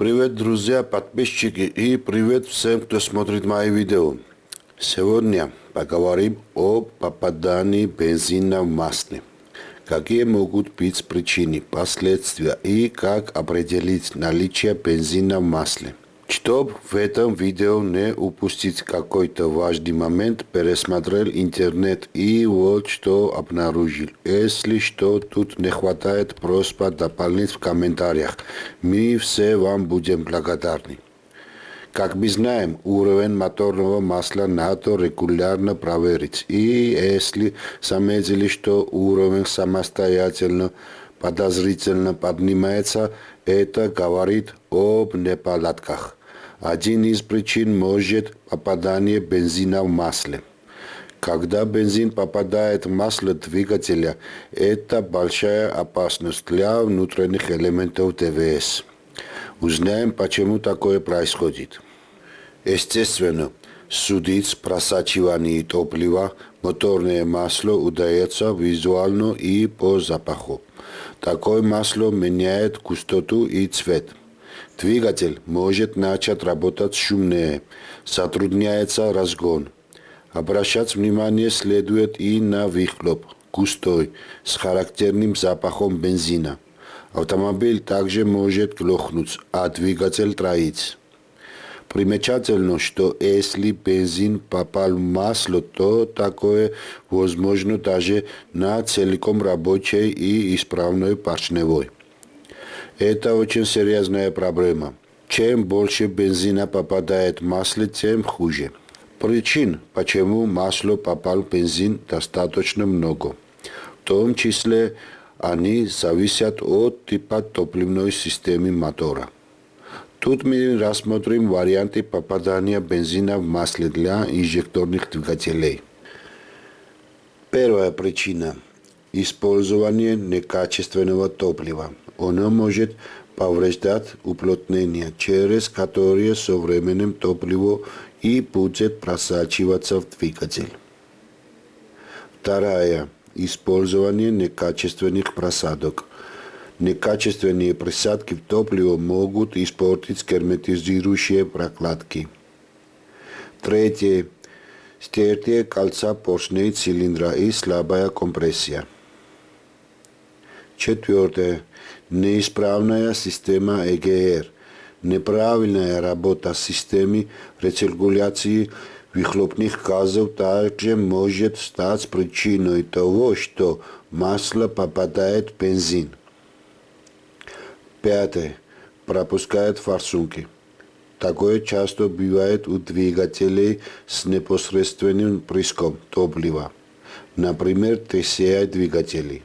Привет, друзья, подписчики и привет всем, кто смотрит мои видео. Сегодня поговорим о попадании бензина в масле. Какие могут быть причины, последствия и как определить наличие бензина в масле. Чтобы в этом видео не упустить какой-то важный момент, пересмотрел интернет и вот что обнаружил. Если что тут не хватает, просьба дополнить в комментариях. Мы все вам будем благодарны. Как мы знаем, уровень моторного масла надо регулярно проверить. И если заметили, что уровень самостоятельно подозрительно поднимается, это говорит об неполадках. Один из причин может попадание бензина в масле. Когда бензин попадает в масло двигателя, это большая опасность для внутренних элементов ДВС. Узнаем, почему такое происходит. Естественно, судить просачивание топлива моторное масло удается визуально и по запаху. Такое масло меняет густоту и цвет – Двигатель может начать работать шумнее, затрудняется разгон. Обращать внимание следует и на выхлоп, густой, с характерным запахом бензина. Автомобиль также может глохнуть, а двигатель троить. Примечательно, что если бензин попал в масло, то такое возможно даже на целиком рабочей и исправной поршневой. Это очень серьезная проблема. Чем больше бензина попадает в масло, тем хуже. Причин, почему масло попал в бензин, достаточно много. В том числе они зависят от типа топливной системы мотора. Тут мы рассмотрим варианты попадания бензина в масло для инжекторных двигателей. Первая причина – использование некачественного топлива. Оно может повреждать уплотнение, через которые со временем топливо и будет просачиваться в двигатель. Вторая. Использование некачественных просадок. Некачественные присадки в топливо могут испортить герметизирующие прокладки. Третье. Стертие кольца поршней цилиндра и слабая компрессия. Четвертое неисправная система ЭГР, неправильная работа системы рециркуляции выхлопных газов также может стать причиной того, что масло попадает в бензин. Пятое. Пропускает форсунки. Такое часто бывает у двигателей с непосредственным прыском топлива, например, TCI-двигателей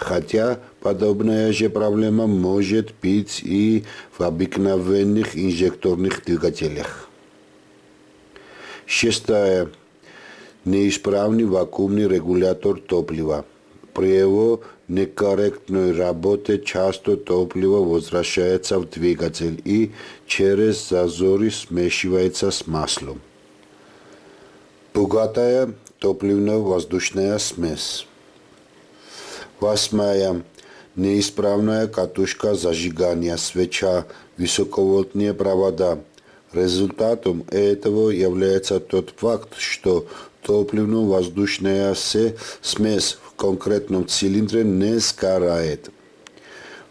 хотя подобная же проблема может быть и в обыкновенных инжекторных двигателях. Шестая. Неисправный вакуумный регулятор топлива. При его некорректной работе часто топливо возвращается в двигатель и через зазоры смешивается с маслом. Богатая топливно-воздушная смесь. Восьмая. Неисправная катушка зажигания, свеча, высоковольтные провода. Результатом этого является тот факт, что топливно-воздушная смесь в конкретном цилиндре не сгорает.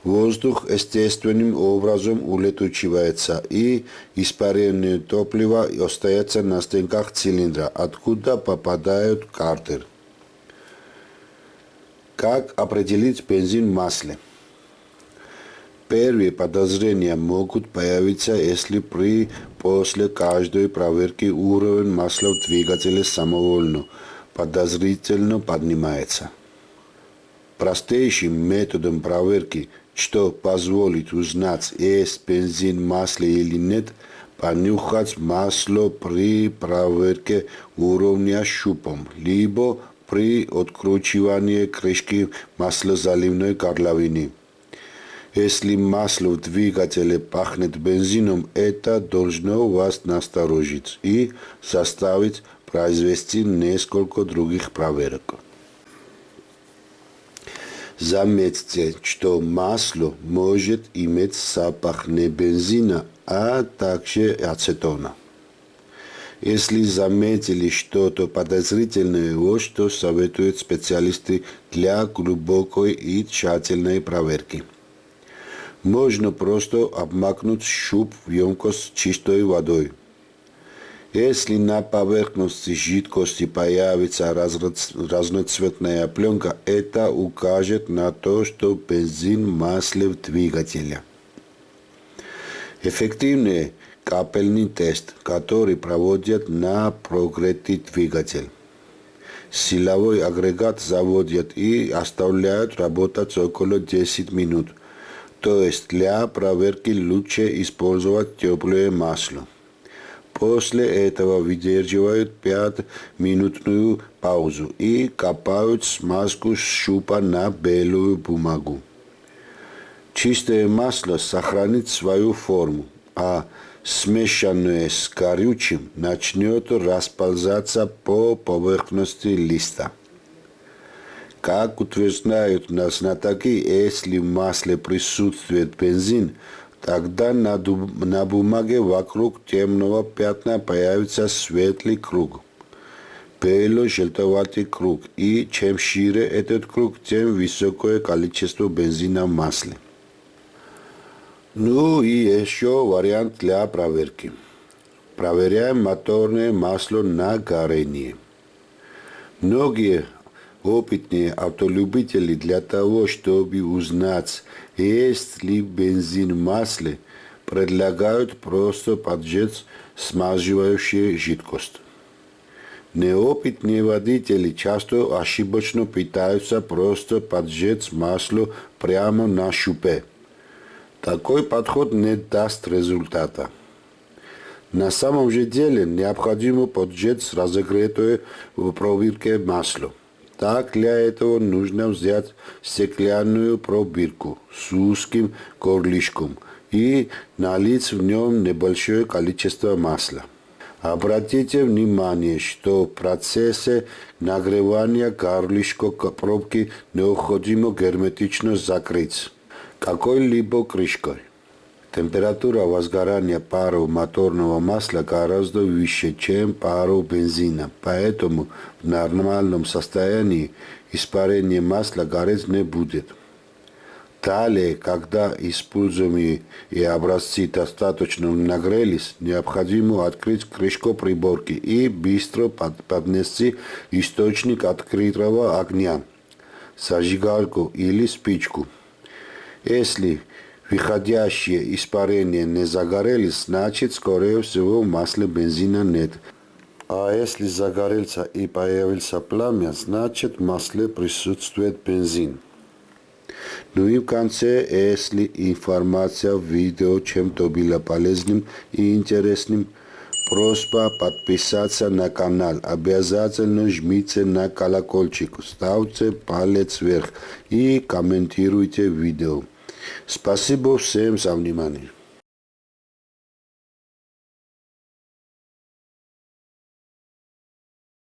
Воздух естественным образом улетучивается, и испаренное топливо остается на стенках цилиндра, откуда попадают картер. Как определить бензин в масле? Первые подозрения могут появиться, если при после каждой проверки уровень масла в двигателе самовольно подозрительно поднимается. Простейшим методом проверки, что позволит узнать, есть бензин в масле или нет, понюхать масло при проверке уровня щупом, либо при откручивании крышки маслозаливной горловины. Если масло в двигателе пахнет бензином, это должно вас насторожить и заставить произвести несколько других проверок. Заметьте, что масло может иметь запах не бензина, а также ацетона. Если заметили что-то подозрительное, вот что советуют специалисты для глубокой и тщательной проверки. Можно просто обмакнуть щуп в емкость с чистой водой. Если на поверхности жидкости появится разноцветная пленка, это укажет на то, что бензин масле в двигателе. Эффективный капельный тест, который проводят на прогретый двигатель. Силовой агрегат заводят и оставляют работать около 10 минут. То есть для проверки лучше использовать теплое масло. После этого выдерживают 5-минутную паузу и капают смазку с щупа на белую бумагу. Чистое масло сохранит свою форму, а смешанное с горючим начнет расползаться по поверхности листа. Как утверждают на знатоки, если в масле присутствует бензин, Тогда на, на бумаге вокруг темного пятна появится светлый круг. Бело-желтоватый круг. И чем шире этот круг, тем высокое количество бензина в масле. Ну и еще вариант для проверки. Проверяем моторное масло на горение. Многие опытные автолюбители для того, чтобы узнать, есть ли бензин в масле, предлагают просто поджечь смазывающую жидкость. Неопытные водители часто ошибочно пытаются просто поджечь масло прямо на щупе. Такой подход не даст результата. На самом же деле необходимо поджечь разогретое в пробирке масло. Так для этого нужно взять стеклянную пробирку с узким горлышком и налить в нем небольшое количество масла. Обратите внимание, что в процессе нагревания горлышко пробки необходимо герметично закрыть какой-либо крышкой. Температура возгорания паров моторного масла гораздо выше, чем паров бензина, поэтому в нормальном состоянии испарение масла гореть не будет. Далее, когда используемые и образцы достаточно нагрелись, необходимо открыть крышку приборки и быстро поднести источник открытого огня, зажигалку или спичку. Если выходящие испарения не загорелись, значит, скорее всего, масла бензина нет. А если загорелся и появился пламя, значит, в масле присутствует бензин. Ну и в конце, если информация в видео чем-то была полезным и интересным, просьба подписаться на канал. Обязательно жмите на колокольчик, ставьте палец вверх и комментируйте видео. Спасибо всем за внимание.